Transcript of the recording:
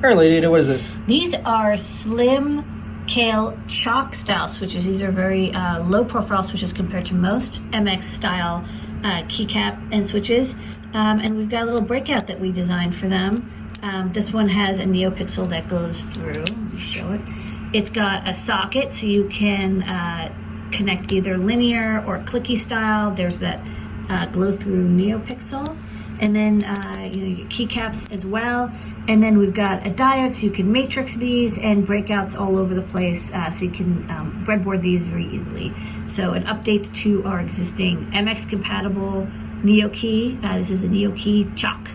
All right, Lady what is this? These are slim Kailh Choc style switches. These are very uh, low profile switches compared to most MX style uh, keycap and switches. Um, and we've got a little breakout that we designed for them. Um, this one has a NeoPixel that goes through. Let me show it. It's got a socket so you can uh, connect either linear or clicky style. There's that uh, glow through NeoPixel. And then uh, you know, your keycaps as well. And then we've got a diode so you can matrix these and breakouts all over the place uh, so you can um, breadboard these very easily. So an update to our existing MX compatible NeoKey. Uh, this is the NeoKey Choc.